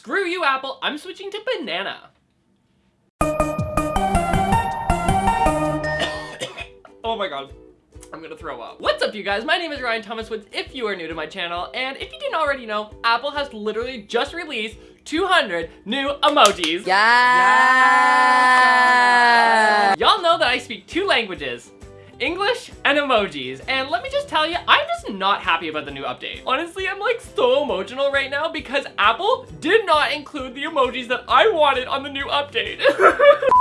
screw you Apple, I'm switching to banana. oh my god. I'm gonna throw up. What's up you guys? My name is Ryan Thomas Woods if you are new to my channel and if you didn't already know, Apple has literally just released 200 new emojis. Yeah. Y'all know that I speak two languages. English and emojis. And let me just tell you, I'm just not happy about the new update. Honestly, I'm like so emotional right now because Apple did not include the emojis that I wanted on the new update.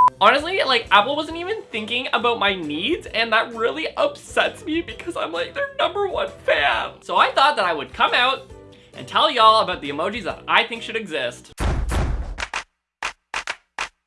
Honestly, like Apple wasn't even thinking about my needs and that really upsets me because I'm like their number one fan. So I thought that I would come out and tell y'all about the emojis that I think should exist.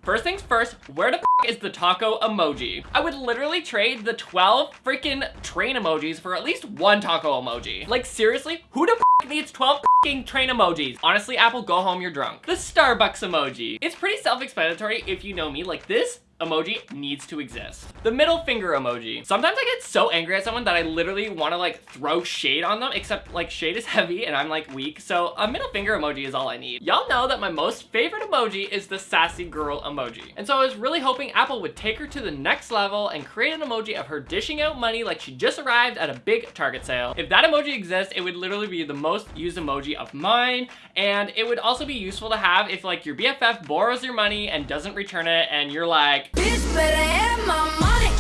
First things first, where the f is the taco emoji? I would literally trade the 12 freaking train emojis for at least one taco emoji. Like seriously, who the f needs 12 train emojis? Honestly, Apple, go home, you're drunk. The Starbucks emoji. It's pretty self-explanatory if you know me. Like this emoji needs to exist. The middle finger emoji. Sometimes I get so angry at someone that I literally want to like throw shade on them, except like shade is heavy and I'm like weak. So a middle finger emoji is all I need. Y'all know that my most favorite emoji is the sassy girl emoji. And so I was really hoping Apple would take her to the next level and create an emoji of her dishing out money like she just arrived at a big Target sale. If that emoji exists, it would literally be the most used emoji of mine. And it would also be useful to have if like your BFF borrows your money and doesn't return it and you're like, Bitch better have my money.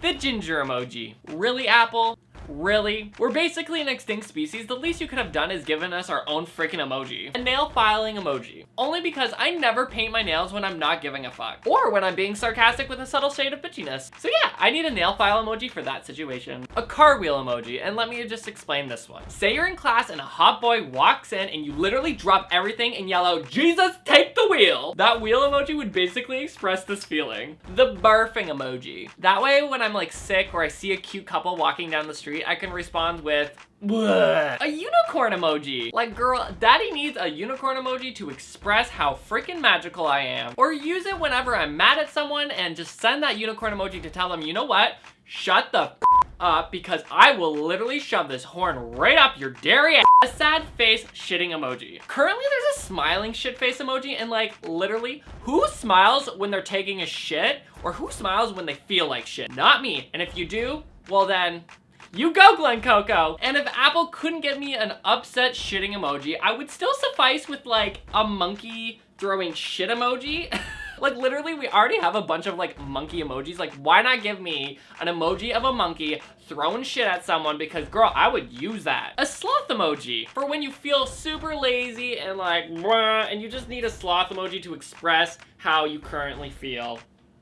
The ginger emoji. Really, Apple? Really? We're basically an extinct species. The least you could have done is given us our own freaking emoji. A nail filing emoji. Only because I never paint my nails when I'm not giving a fuck. Or when I'm being sarcastic with a subtle shade of bitchiness. So yeah, I need a nail file emoji for that situation. A car wheel emoji. And let me just explain this one. Say you're in class and a hot boy walks in and you literally drop everything and yell out, Jesus, take the wheel. That wheel emoji would basically express this feeling. The barfing emoji. That way when I'm like sick or I see a cute couple walking down the street, I can respond with. A unicorn emoji. Like, girl, daddy needs a unicorn emoji to express how freaking magical I am. Or use it whenever I'm mad at someone and just send that unicorn emoji to tell them, you know what? Shut the up because I will literally shove this horn right up your dairy ass. A sad face shitting emoji. Currently, there's a smiling shit face emoji and like, literally, who smiles when they're taking a shit or who smiles when they feel like shit? Not me. And if you do, well then, you go, Glen Coco! And if Apple couldn't get me an upset shitting emoji, I would still suffice with like a monkey throwing shit emoji. like literally we already have a bunch of like monkey emojis. Like why not give me an emoji of a monkey throwing shit at someone because girl, I would use that. A sloth emoji for when you feel super lazy and like and you just need a sloth emoji to express how you currently feel.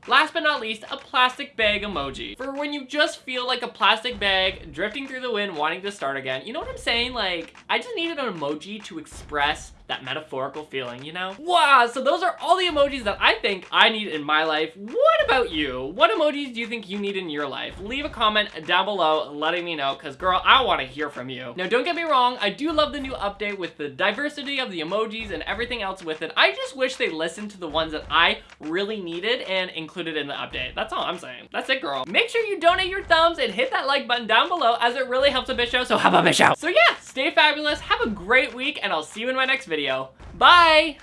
Last but not least, a plastic bag emoji. For when you just feel like a plastic bag drifting through the wind wanting to start again. You know what I'm saying? Like, I just needed an emoji to express that metaphorical feeling, you know? Wow, so those are all the emojis that I think I need in my life. What about you? What emojis do you think you need in your life? Leave a comment down below letting me know, because girl, I want to hear from you. Now, don't get me wrong, I do love the new update with the diversity of the emojis and everything else with it. I just wish they listened to the ones that I really needed and included in the update. That's all I'm saying. That's it, girl. Make sure you donate your thumbs and hit that like button down below as it really helps a out, so have a bitch out. So yeah, stay fabulous, have a great week, and I'll see you in my next video video. Bye!